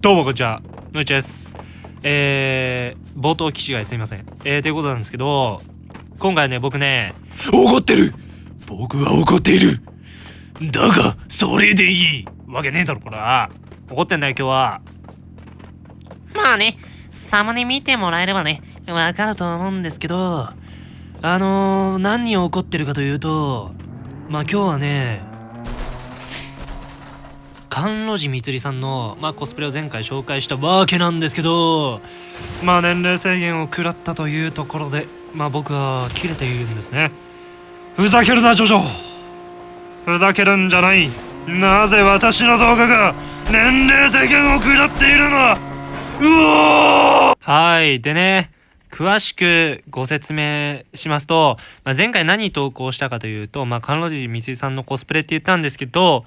どうもこんにちは、のいちです。えー、冒頭機種がすいません。えー、ということなんですけど、今回ね、僕ね、怒ってる僕は怒っているだが、それでいいわけねえだろ、こら。怒ってんだよ、今日は。まあね、サムネ見てもらえればね、わかると思うんですけど、あのー、何を怒ってるかというと、まあ今日はね、甘露寺みつりさんの、まあ、コスプレを前回紹介したわけなんですけど、まあ、年齢制限を食らったというところで、まあ僕は切れているんですね。ふざけるな、ジョジョふざけるんじゃないなぜ私の動画が年齢制限を食らっているのうおーはい。でね、詳しくご説明しますと、まあ、前回何投稿したかというと、まあ、甘露寺みつりさんのコスプレって言ったんですけど、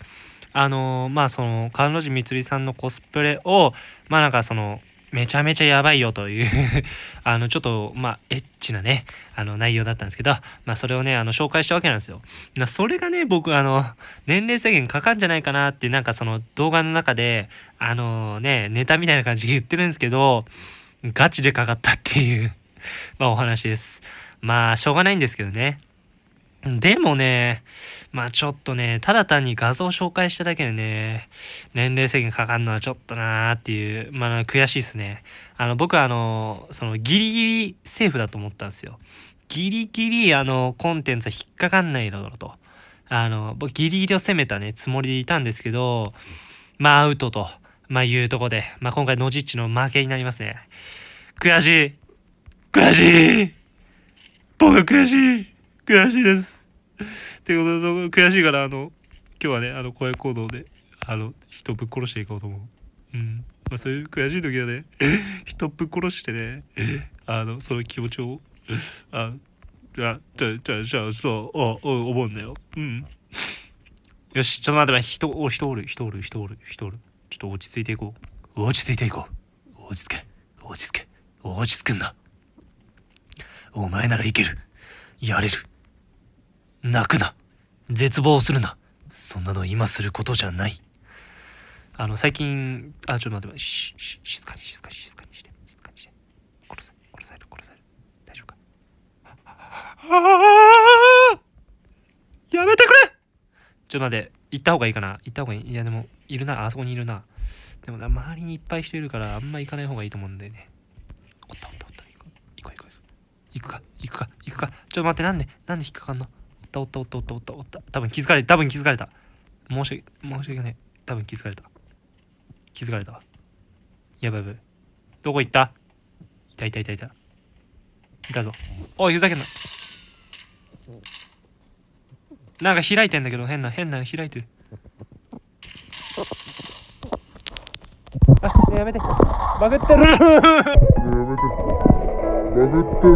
あのーまあその、甘露寺みつりさんのコスプレを、まあなんかその、めちゃめちゃやばいよという あの、ちょっと、まあ、エッチなね、あの、内容だったんですけど、まあ、それをね、あの、紹介したわけなんですよ。なそれがね、僕、あの、年齢制限かかんじゃないかなって、なんかその動画の中で、あのね、ネタみたいな感じで言ってるんですけど、ガチでかかったっていう まあ、お話です。まあ、しょうがないんですけどね。でもね、まあちょっとね、ただ単に画像を紹介しただけでね、年齢制限かかるのはちょっとなーっていう、まあ悔しいですね。あの、僕はあの、そのギリギリセーフだと思ったんですよ。ギリギリあの、コンテンツは引っかかんないだろうと。あの、僕ギリギリを攻めたね、つもりでいたんですけど、まあアウトと、まあいうとこで、まあ今回ノジッチの負けになりますね。悔しい悔しい僕悔しい悔しいです。ということで、悔しいから、あの、今日はね、あの、声行動で、あの、人ぶっ殺していこうと思う。うん。まあ、そういう悔しい時はね、人ぶっ殺してね、あの、その気持ちを、あ、じゃあ、じゃあ、じゃあ、じゃ、そう、お、お、思うんだよ。うん。よし、ちょっと待って、待って人、お、人おる、人おる、人おる、人おる。ちょっと落ち着いていこう。落ち着いていこう。落ち着け、落ち着け、落ち着くんだ。お前ならいける。やれる。泣くな。絶望するな。そんなの今することじゃない。あの、最近、あ、ちょっと待って、し、し、静かに、静かに、静かにして、静かにして。殺さ、殺される、殺される。大丈夫か？ああやめてくれちょっと待って、行った方がいいかな？行った方がいい？いや、でも、いるな、あそこにいるな。でもな、周りにいっぱい人いるから、あんま行かない方がいいと思うんだよね。おったおったおった、行こう、行こう、行こう。行くか？行くか？行くか？ちょっと待ってなんでなんで引っかかんの？ったおったおったおったおったおった多分気づかれた多分気づかれた申し訳申し訳ない多分気づかれた気づかれたやばいやばいどこ行ったいたいたいたいたいたぞおいふざけんななんか開いてんだけど変な変な開いてるあやめてバグってるバグって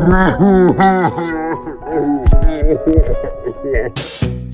る Yeah.